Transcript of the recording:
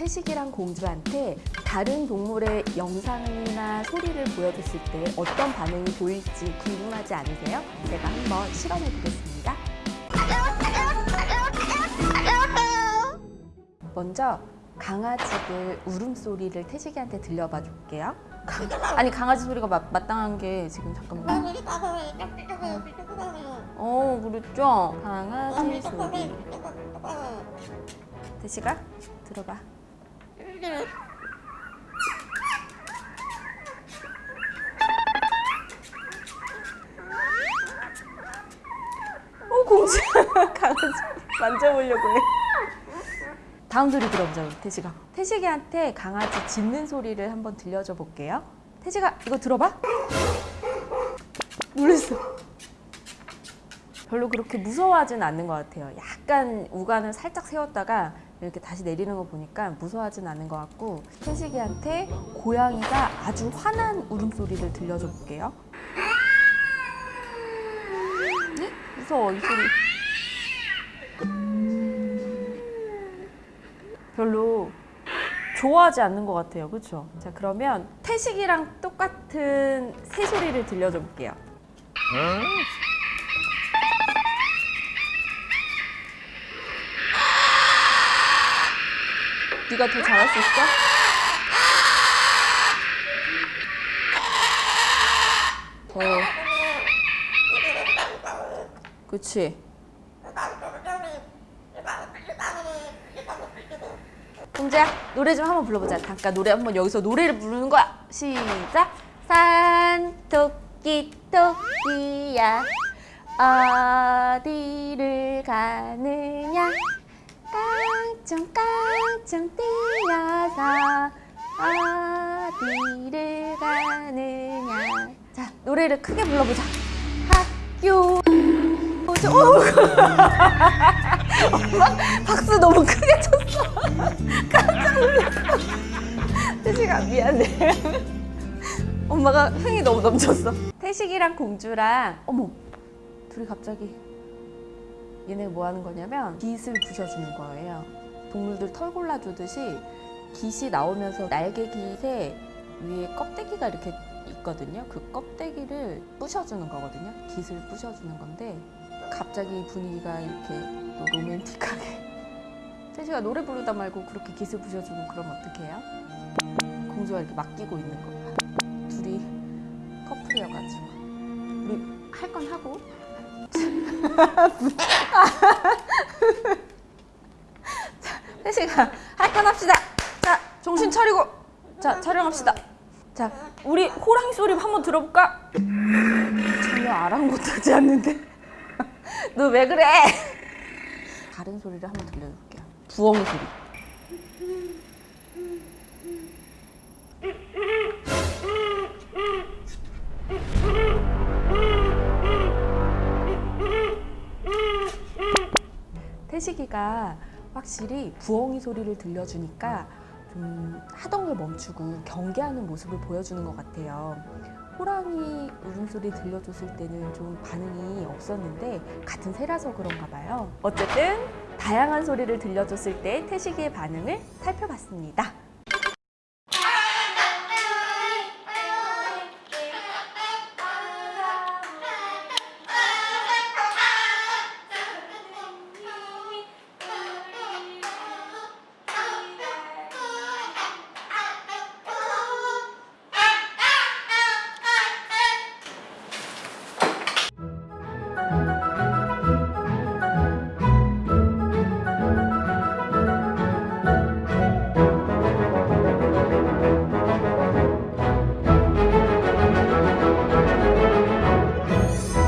태식이랑 공주한테 다른 동물의 영상이나 소리를 보여줬을 때 어떤 반응이 보일지 궁금하지 않으세요? 제가 한번 실험해 보겠습니다. 먼저 강아지들 울음소리를 태식이한테 들려봐 줄게요. 아니 강아지 소리가 마, 마땅한 게 지금 잠깐만 어 그랬죠? 강아지 소리 태식아 들어봐 어 공주. 강아지 만져보려고 해. 다음 소리 들어보자 우리 태식아. 태식이한테 강아지 짖는 소리를 한번 들려줘 볼게요. 태식아 이거 들어봐. 놀랬어 별로 그렇게 무서워하진 않는 것 같아요 약간 우간을 살짝 세웠다가 이렇게 다시 내리는 거 보니까 무서워하진 않는 것 같고 태식이한테 고양이가 아주 화난 울음소리를 들려줘 볼게요 네? 무서워 이 소리 별로 좋아하지 않는 것 같아요. 그렇죠? 자 그러면 태식이랑 똑같은 새 소리를 들려줘 볼게요. 네가 더 잘할 수 있어? 더. 그치? 공주야 노래 좀 한번 불러보자 잠깐 노래 한번 여기서 노래를 부르는 거야 시작 산 토끼 토끼야 어디를 가느냐 깡충깡충 뛰어서 어디를 가느냐. 자 노래를 크게 불러보자. 학교. 오죠 엄마 박수 너무 크게 쳤어. 깜짝 놀랐어. 태식아 미안해. 엄마가 흥이 너무 넘쳤어. 태식이랑 공주랑 어머 둘이 갑자기 얘네 뭐 하는 거냐면 깃을 부셔주는 거예요 동물들 털 골라주듯이 깃이 나오면서 날개 깃에 위에 껍데기가 이렇게 있거든요. 그 껍데기를 부셔주는 거거든요. 깃을 부셔주는 건데 갑자기 분위기가 이렇게 또 로맨틱하게. 태식아 노래 부르다 말고 그렇게 깃을 부셔주고 그러면 어떡해요? 공주가 이렇게 맡기고 있는 거야 둘이 커플이어가지고. 우리 할 건 하고 자, 태식아 할건 합시다 자 정신 차리고 자 촬영합시다 자 우리 호랑이 소리 한번 들어볼까? 전혀 아랑곳하지 않는데 너 왜 그래? 다른 소리를 한번 들려줄게요. 부엉이 소리. 태식이가 확실히 부엉이 소리를 들려주니까 좀 하던 걸 멈추고 경계하는 모습을 보여주는 것 같아요. 호랑이 울음소리 들려줬을 때는 좀 반응이 없었는데 같은 새라서 그런가 봐요. 어쨌든 다양한 소리를 들려줬을 때 태식이의 반응을 살펴봤습니다.